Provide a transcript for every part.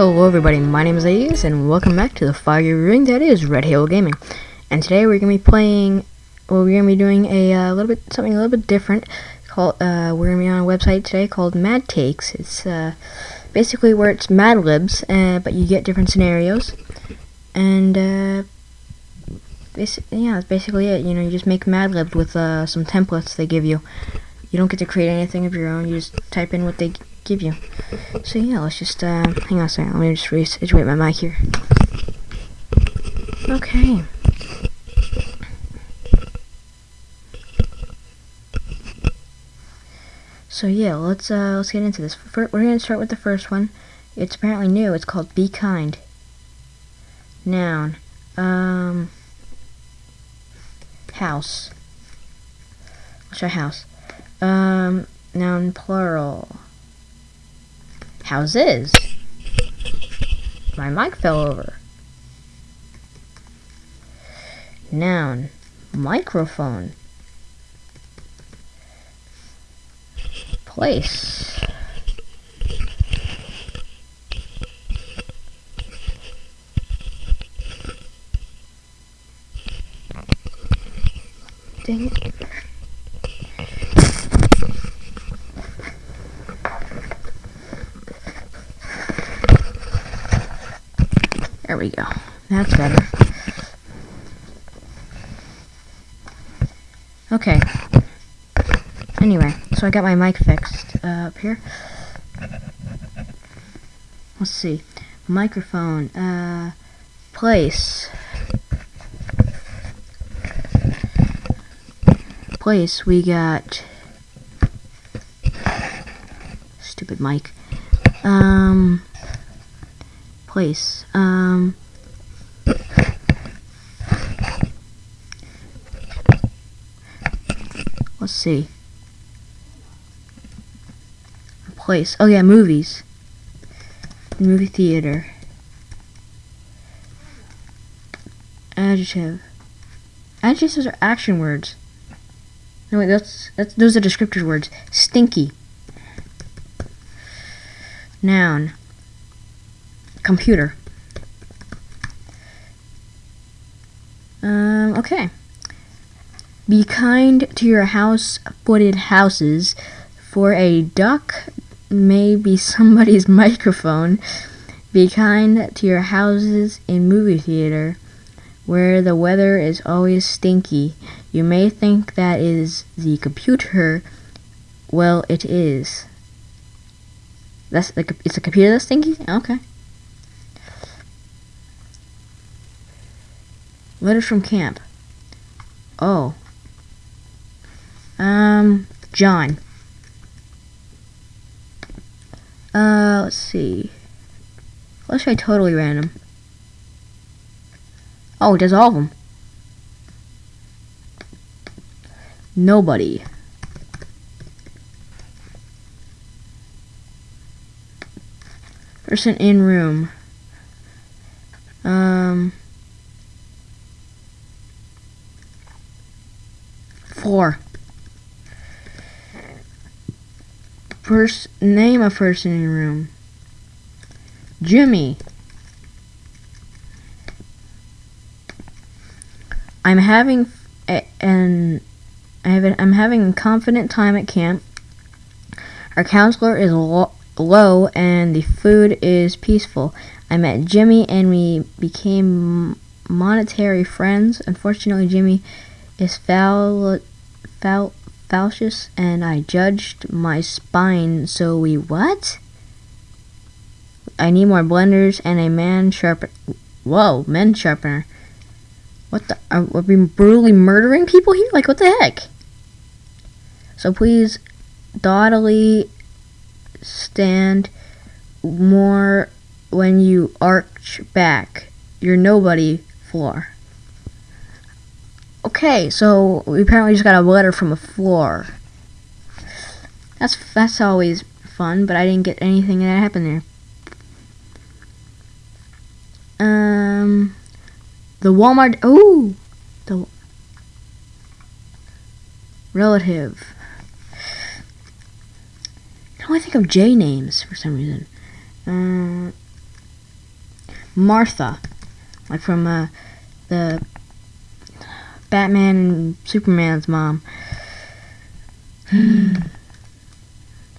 Hello everybody, my name is Aes, and welcome back to the fire ring that is Red Halo Gaming. And today we're going to be playing, well we're going to be doing a uh, little bit, something a little bit different. Called, uh, we're going to be on a website today called Mad Takes. It's uh, basically where it's Mad Libs, uh, but you get different scenarios. And, uh, yeah, that's basically it. You know, you just make Mad Libs with uh, some templates they give you. You don't get to create anything of your own, you just type in what they give you. So yeah, let's just, uh, hang on a second, let me just re-situate my mic here. Okay. So yeah, let's, uh, let's get into this. First, we're gonna start with the first one. It's apparently new, it's called Be Kind. Noun. Um, house. Let's try house. Um, noun plural. Houses. My mic fell over. Noun. Microphone. Place. Dang we go. That's better. Okay. Anyway, so I got my mic fixed uh, up here. Let's see. Microphone. Uh, place. Place. We got. Stupid mic. Um place. Um, let's see. A place. Oh yeah, movies. Movie theater. Adjective. Adjectives are action words. No wait, that's that's those are descriptive words. Stinky. Noun computer. Um, okay. Be kind to your house-footed houses, for a duck may be somebody's microphone. Be kind to your houses in movie theater, where the weather is always stinky. You may think that is the computer. Well, it is. That's the, it's a computer that's stinky. Okay. Letters from camp. Oh. Um, John. Uh, let's see. Let's try totally random. Oh, it does all of them. Nobody. Person in room. Um... Four. First name a person in room. Jimmy. I'm having an I have a, I'm having a confident time at camp. Our counselor is lo low and the food is peaceful. I met Jimmy and we became monetary friends. Unfortunately, Jimmy is foul fal falcious and I judged my spine so we what? I need more blenders and a man sharpener. Whoa, men sharpener. What the? Are, are we brutally murdering people here? Like, what the heck? So please, doggedly stand more when you arch back. You're nobody floor. Okay, so we apparently just got a letter from a floor. That's that's always fun, but I didn't get anything that happened there. Um, the Walmart. Oh, the relative. I only think of J names for some reason. Uh, Martha, like from uh, the Batman and Superman's mom.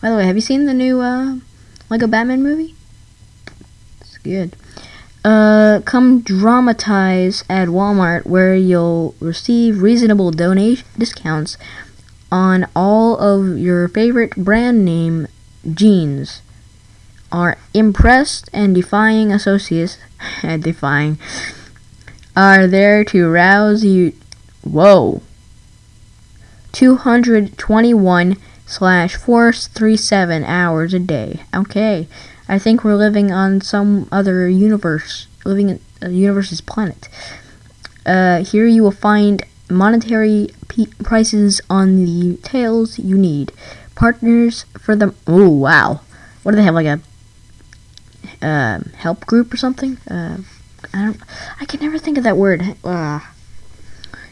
By the way, have you seen the new uh, Lego Batman movie? It's good. Uh, come dramatize at Walmart where you'll receive reasonable donation discounts on all of your favorite brand name jeans. Our impressed and defying associates, defying, are there to rouse you. Whoa. 221 slash 437 hours a day. Okay. I think we're living on some other universe, living in a universe's planet. Uh, here you will find monetary prices on the tails you need. Partners for the. Oh, wow. What do they have? Like a uh, help group or something? Uh, I don't. I can never think of that word. Uh,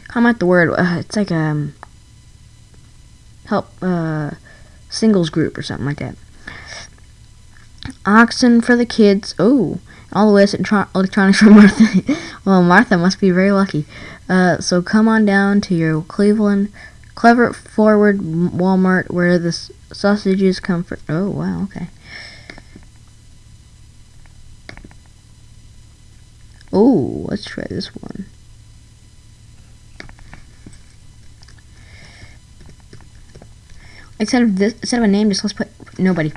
comment the word. Uh, it's like a um, help uh, singles group or something like that. Oxen for the kids. Oh, all the to electronics for Martha. well, Martha must be very lucky. Uh, so come on down to your Cleveland Clever Forward Walmart where the sausages come from. Oh, wow, okay. Oh, let's try this one. Instead of this, instead of a name, just let's put nobody.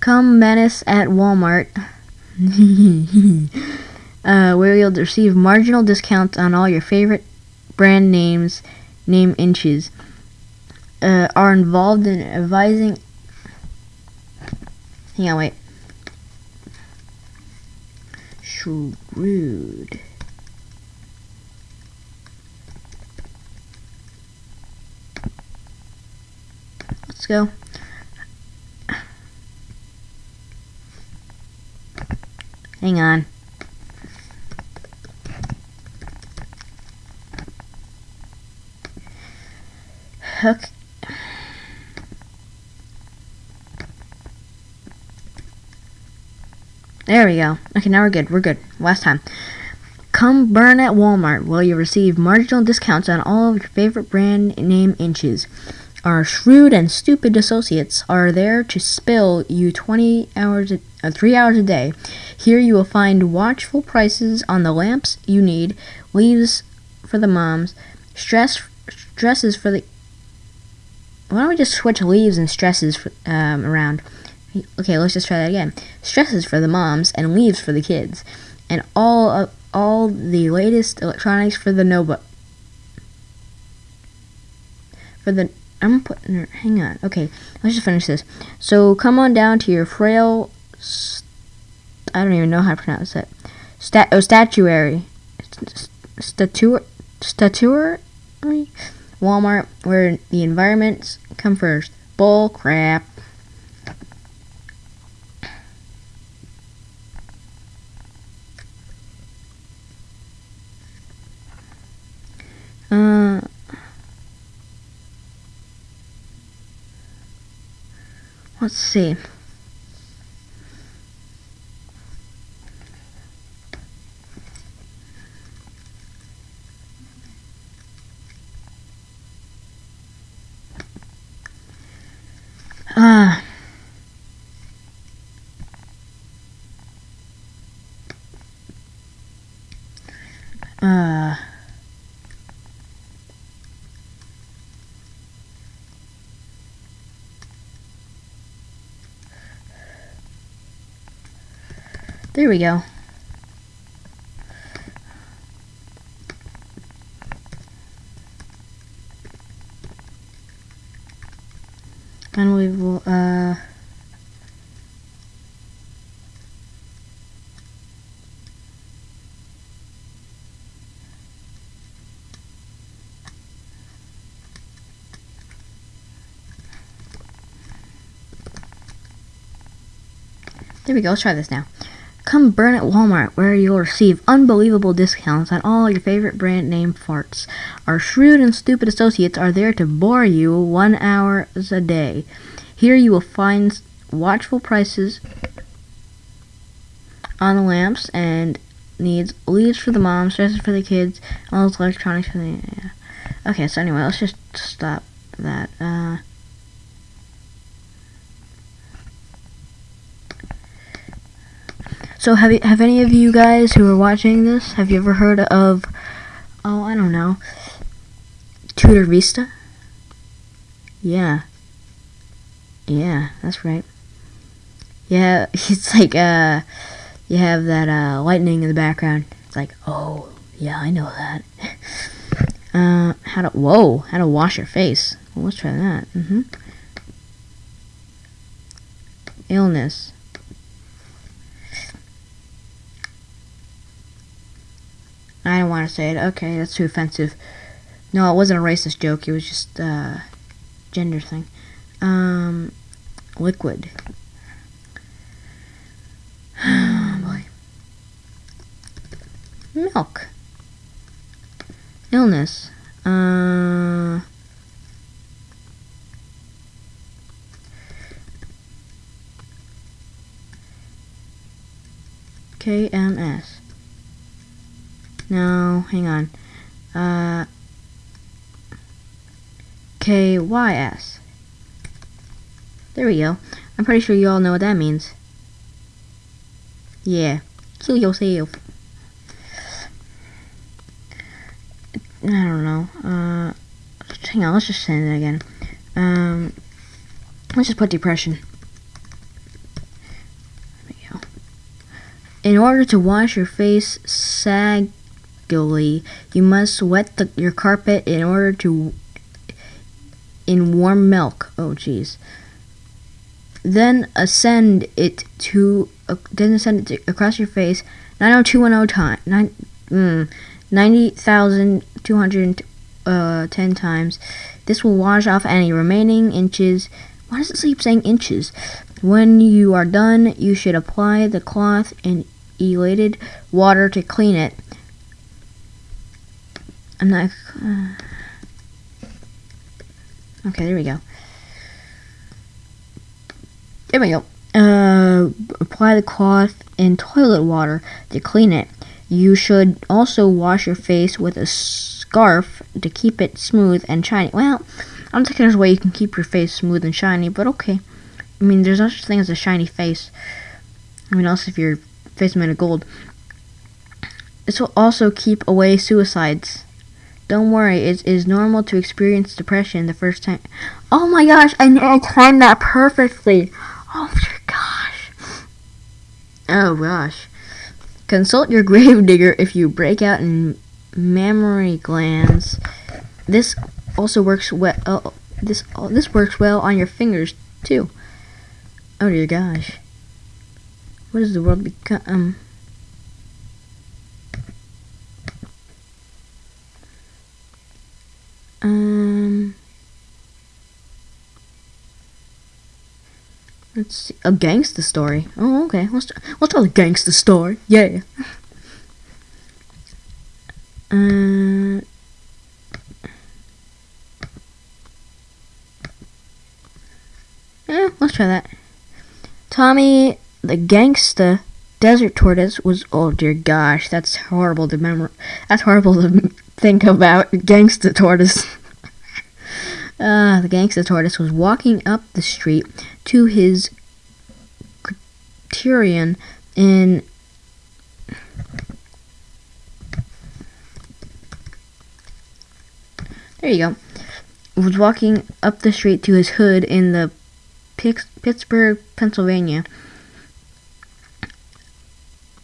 Come menace at Walmart, uh, where you'll receive marginal discounts on all your favorite brand names, name inches. Uh, are involved in advising. Hang on, wait. Shrewd. Let's go. Hang on. Hook. There we go. Okay, now we're good. We're good. Last time. Come burn at Walmart where you receive marginal discounts on all of your favorite brand name inches. Our shrewd and stupid associates are there to spill you 20 hours, a, uh, 3 hours a day. Here you will find watchful prices on the lamps you need, leaves for the moms, stress stresses for the. Why don't we just switch leaves and stresses for, um, around? Okay, let's just try that again. Stresses for the moms and leaves for the kids, and all of, all the latest electronics for the notebook. For the I'm putting. Hang on. Okay, let's just finish this. So come on down to your frail. I don't even know how to pronounce it. Stat. Oh, statuary. Statuary. Statuary. Walmart, where the environments come first. Bull crap. Uh. Let's see. Ah. Uh. Uh. There we go. And we will, uh, There we go, let's try this now. Come burn at Walmart, where you'll receive unbelievable discounts on all your favorite brand name farts. Our shrewd and stupid associates are there to bore you one hour a day. Here you will find watchful prices on the lamps and needs leaves for the moms, dresses for the kids, all those electronics for the. Yeah. Okay, so anyway, let's just stop that. Uh, so have you, have any of you guys who are watching this have you ever heard of? Oh, I don't know. Tutor Vista. Yeah. Yeah, that's right. Yeah, it's like uh you have that uh, lightning in the background. It's like, oh, yeah, I know that. uh, how to, whoa, how to wash your face. Well, let's try that. Mm-hmm. Illness. I don't want to say it. Okay, that's too offensive. No, it wasn't a racist joke. It was just a uh, gender thing. Um, liquid. milk. Illness. Uh, KMS. No, hang on. Uh, KYS. There we go. I'm pretty sure you all know what that means. Yeah. Kill yourself. I don't know. Uh, hang on, let's just say that again. Um, let's just put depression. There we go. In order to wash your face sagily, you must wet the, your carpet in order to in warm milk. Oh, jeez. Then ascend it to uh, then ascend it to, across your face 90210 time. Nine. Mm, 90,210 uh, times. This will wash off any remaining inches. Why does it keep saying inches? When you are done, you should apply the cloth in elated water to clean it. I'm not. Uh, okay, there we go. There we go. Uh, apply the cloth in toilet water to clean it. You should also wash your face with a scarf to keep it smooth and shiny. Well, I don't think there's a way you can keep your face smooth and shiny, but okay. I mean, there's no such thing as a shiny face. I mean, also if your face made of gold. This will also keep away suicides. Don't worry, it is normal to experience depression the first time. Oh my gosh, I, I timed that perfectly. Oh my gosh. Oh gosh. Consult your gravedigger if you break out in mammary glands. This also works well. Uh, this uh, this works well on your fingers too. Oh dear gosh. What does the world become? Um Let's see. A gangster story. Oh, okay. Let's let's tell a gangster story. Yeah. Uh. Yeah, let's try that. Tommy, the gangster desert tortoise was. Oh dear gosh, that's horrible to remember. That's horrible to think about. Gangster tortoise. Uh, the gangster tortoise was walking up the street to his criterion in There you go. Was walking up the street to his hood in the Pittsburgh, Pennsylvania.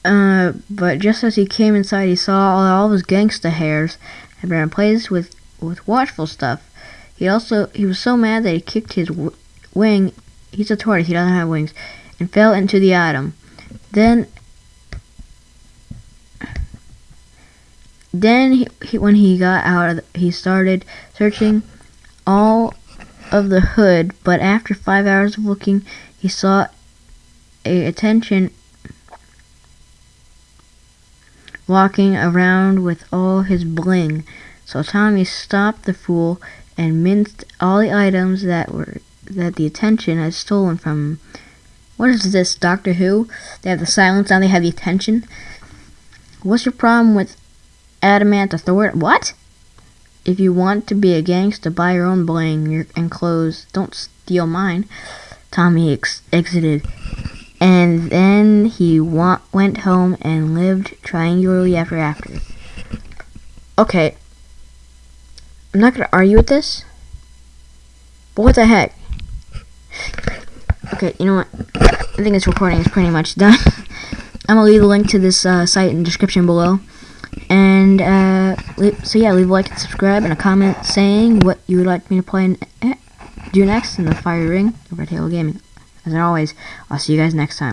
Uh, but just as he came inside, he saw all, all his gangsta hairs had been replaced with with watchful stuff. He also he was so mad that he kicked his wing. He's a tortoise. He doesn't have wings, and fell into the atom. Then, then he, he, when he got out, the, he started searching all of the hood. But after five hours of looking, he saw a attention walking around with all his bling. So Tommy stopped the fool and minced all the items that were that the attention had stolen from. What is this, Doctor Who? They have the silence, now they have the attention. What's your problem with adamant authority? What? If you want to be a gangster, buy your own bling your, and clothes. Don't steal mine. Tommy ex- exited. And then he wa- went home and lived triangularly ever after. Okay. I'm not gonna argue with this. But what the heck? Okay, you know what? I think this recording is pretty much done. I'm gonna leave the link to this uh, site in the description below. And uh, so yeah, leave a like and subscribe and a comment saying what you would like me to play and eh, do next in the Fire Ring Red Halo Gaming. As always, I'll see you guys next time.